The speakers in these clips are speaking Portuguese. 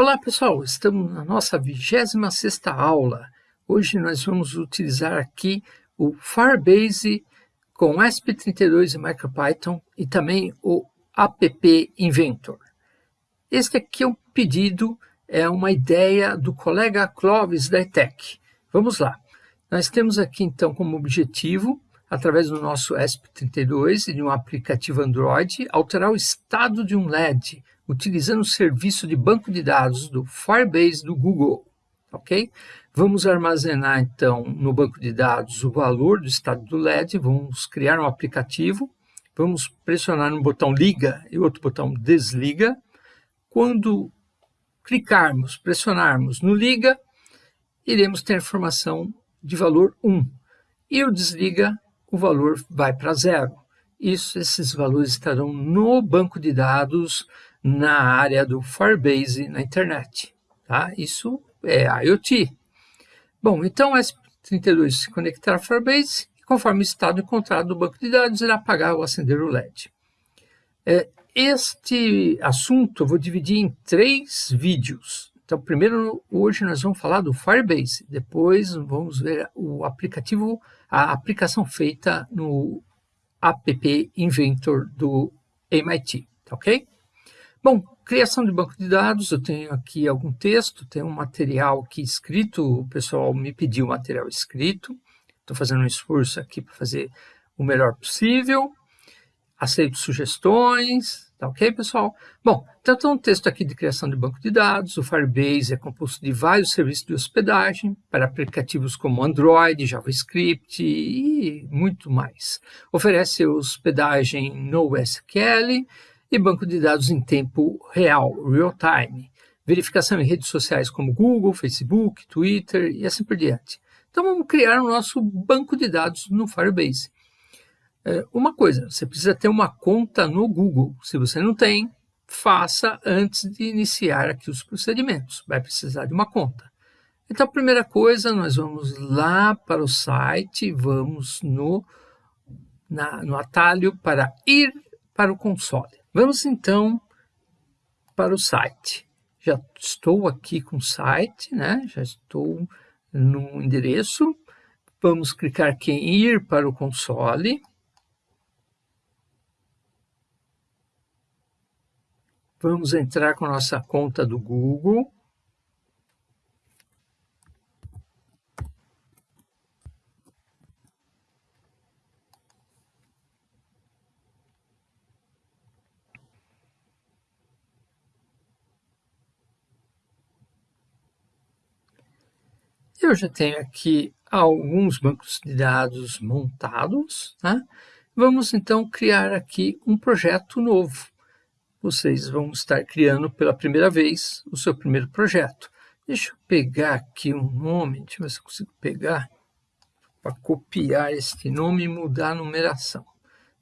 Olá pessoal, estamos na nossa 26 aula. Hoje nós vamos utilizar aqui o Firebase com ESP32 e MicroPython e também o App Inventor. Este aqui é um pedido, é uma ideia do colega Clóvis da ETEC. Vamos lá. Nós temos aqui então como objetivo, através do nosso ESP32 e de um aplicativo Android, alterar o estado de um LED utilizando o serviço de banco de dados do Firebase do Google, ok? Vamos armazenar, então, no banco de dados o valor do estado do LED, vamos criar um aplicativo, vamos pressionar no botão liga e outro botão desliga. Quando clicarmos, pressionarmos no liga, iremos ter informação de valor 1. E o desliga, o valor vai para zero. Isso, esses valores estarão no banco de dados na área do Firebase na internet. Tá? Isso é IoT. Bom, então o S32 se conectar ao Firebase e conforme o estado encontrado no banco de dados, irá apagar ou acender o LED. É, este assunto eu vou dividir em três vídeos. Então, primeiro, hoje nós vamos falar do Firebase, depois vamos ver o aplicativo, a aplicação feita no App Inventor do MIT, tá ok? Bom, criação de banco de dados, eu tenho aqui algum texto, tenho um material aqui escrito, o pessoal me pediu material escrito, estou fazendo um esforço aqui para fazer o melhor possível, aceito sugestões, tá ok, pessoal? Bom, então tem um texto aqui de criação de banco de dados, o Firebase é composto de vários serviços de hospedagem para aplicativos como Android, JavaScript e muito mais. Oferece hospedagem no SQL, e banco de dados em tempo real, real time, verificação em redes sociais como Google, Facebook, Twitter e assim por diante. Então vamos criar o nosso banco de dados no Firebase. É, uma coisa, você precisa ter uma conta no Google. Se você não tem, faça antes de iniciar aqui os procedimentos. Vai precisar de uma conta. Então, a primeira coisa, nós vamos lá para o site, vamos no, na, no atalho para ir para o console. Vamos então para o site. Já estou aqui com o site, né? já estou no endereço. Vamos clicar aqui em ir para o console. Vamos entrar com a nossa conta do Google. Eu já tenho aqui alguns bancos de dados montados. Né? Vamos então criar aqui um projeto novo. Vocês vão estar criando pela primeira vez o seu primeiro projeto. Deixa eu pegar aqui um nome, deixa eu ver se eu consigo pegar para copiar este nome e mudar a numeração.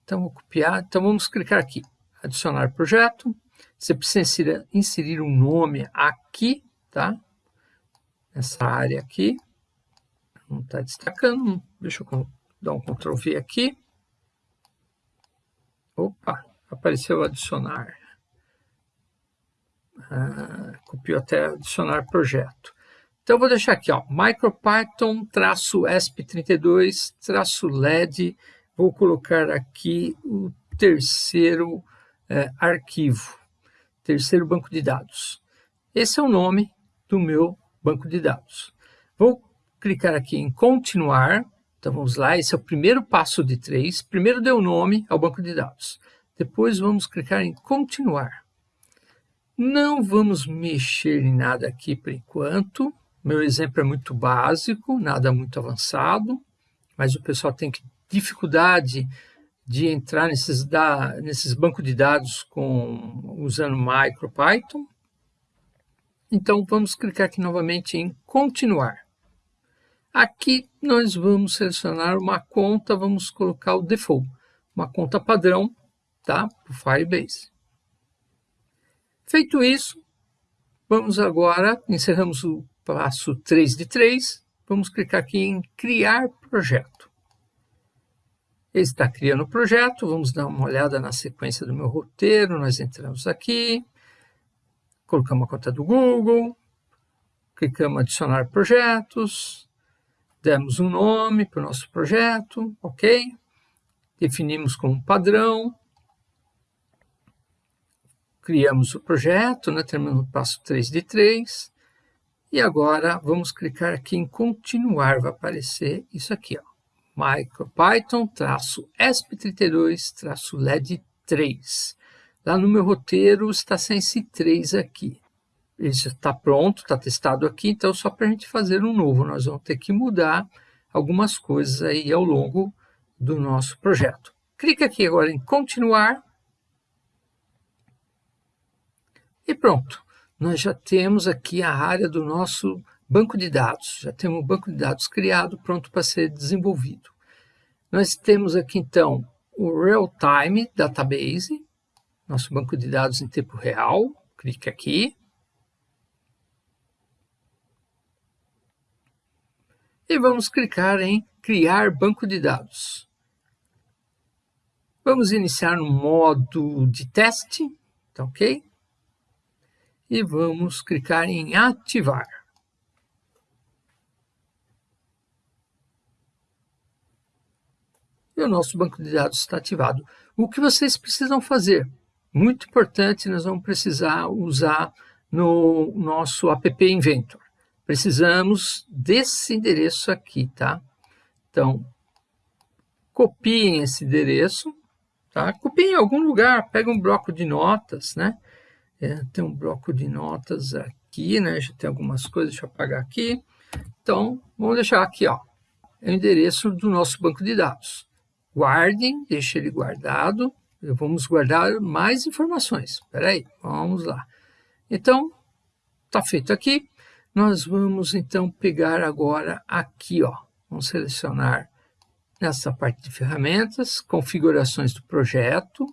Então, vou copiar. Então, vamos clicar aqui, adicionar projeto. Você precisa inserir um nome aqui, tá? Essa área aqui. Não está destacando. Deixa eu dar um Ctrl V aqui. Opa, apareceu adicionar. Ah, copiou até adicionar projeto. Então, vou deixar aqui, ó, MicroPython-ESP32-LED. Vou colocar aqui o terceiro é, arquivo, terceiro banco de dados. Esse é o nome do meu banco de dados. Vou clicar aqui em continuar. Então vamos lá, esse é o primeiro passo de três. Primeiro o nome ao banco de dados. Depois vamos clicar em continuar. Não vamos mexer em nada aqui por enquanto. Meu exemplo é muito básico, nada muito avançado, mas o pessoal tem dificuldade de entrar nesses, da, nesses bancos de dados com, usando MicroPython. Então, vamos clicar aqui novamente em continuar. Aqui nós vamos selecionar uma conta, vamos colocar o default, uma conta padrão, tá? O Firebase. Feito isso, vamos agora, encerramos o passo 3 de 3, vamos clicar aqui em criar projeto. Ele está criando o projeto, vamos dar uma olhada na sequência do meu roteiro, nós entramos aqui, colocamos a conta do Google, clicamos adicionar projetos, demos um nome para o nosso projeto, ok? Definimos como padrão, criamos o projeto, né? terminamos no passo 3 de 3, e agora vamos clicar aqui em continuar, vai aparecer isso aqui, ó, MicroPython-ESP32-LED3. Lá no meu roteiro está sem esse 3 aqui. Ele já está pronto, está testado aqui, então só para a gente fazer um novo, nós vamos ter que mudar algumas coisas aí ao longo do nosso projeto. Clica aqui agora em continuar. E pronto, nós já temos aqui a área do nosso banco de dados. Já temos um banco de dados criado, pronto para ser desenvolvido. Nós temos aqui então o Real Time Database, nosso banco de dados em tempo real. Clique aqui. E vamos clicar em Criar banco de dados. Vamos iniciar no modo de teste, tá ok? E vamos clicar em Ativar. E o nosso banco de dados está ativado. O que vocês precisam fazer? Muito importante, nós vamos precisar usar no nosso app Inventor. Precisamos desse endereço aqui, tá? Então, copiem esse endereço, tá? Copiem em algum lugar, pega um bloco de notas, né? É, tem um bloco de notas aqui, né? Já tem algumas coisas, deixa eu apagar aqui. Então, vamos deixar aqui, ó. É o endereço do nosso banco de dados. Guardem, deixe ele guardado. Vamos guardar mais informações. Espera aí, vamos lá. Então, está feito aqui. Nós vamos, então, pegar agora aqui, ó. Vamos selecionar nessa parte de ferramentas, configurações do projeto.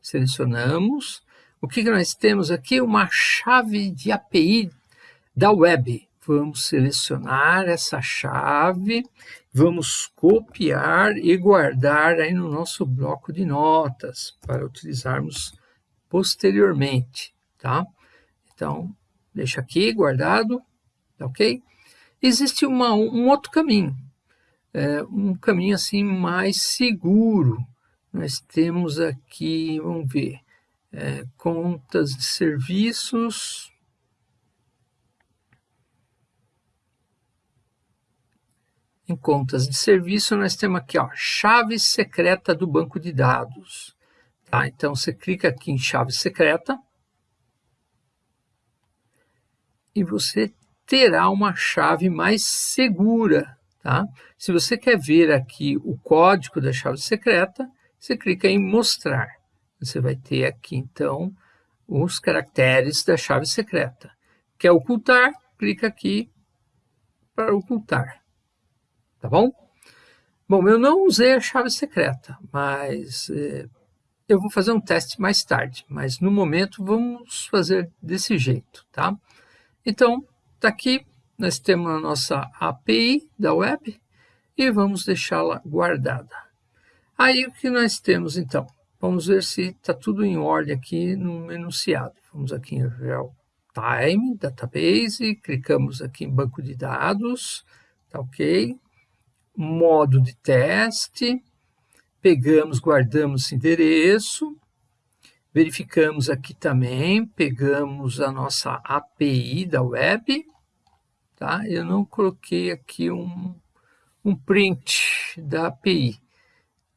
Selecionamos. O que, que nós temos aqui? Uma chave de API da web. Vamos selecionar essa chave, vamos copiar e guardar aí no nosso bloco de notas para utilizarmos posteriormente, tá? Então, deixa aqui guardado, tá ok? existe uma, um outro caminho, é, um caminho assim mais seguro. Nós temos aqui, vamos ver, é, contas de serviços. Em contas de serviço, nós temos aqui, ó, chave secreta do banco de dados. Tá? Então, você clica aqui em chave secreta e você terá uma chave mais segura. Tá? Se você quer ver aqui o código da chave secreta, você clica em mostrar. Você vai ter aqui, então, os caracteres da chave secreta. Quer ocultar? Clica aqui para ocultar. Tá bom? Bom, eu não usei a chave secreta, mas eh, eu vou fazer um teste mais tarde. Mas no momento vamos fazer desse jeito, tá? Então, Está aqui, nós temos a nossa API da web e vamos deixá-la guardada. Aí o que nós temos então? Vamos ver se está tudo em ordem aqui no enunciado. Vamos aqui em Real Time, Database, clicamos aqui em Banco de Dados, tá ok? Modo de teste, pegamos, guardamos endereço, verificamos aqui também, pegamos a nossa API da web, Tá? Eu não coloquei aqui um, um print da API,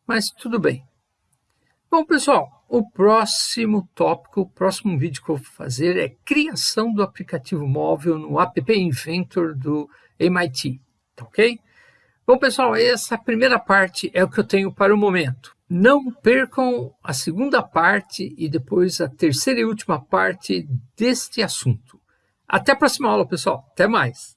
mas tudo bem. Bom, pessoal, o próximo tópico, o próximo vídeo que eu vou fazer é criação do aplicativo móvel no App Inventor do MIT, tá ok? Bom, pessoal, essa primeira parte é o que eu tenho para o momento. Não percam a segunda parte e depois a terceira e última parte deste assunto. Até a próxima aula, pessoal. Até mais.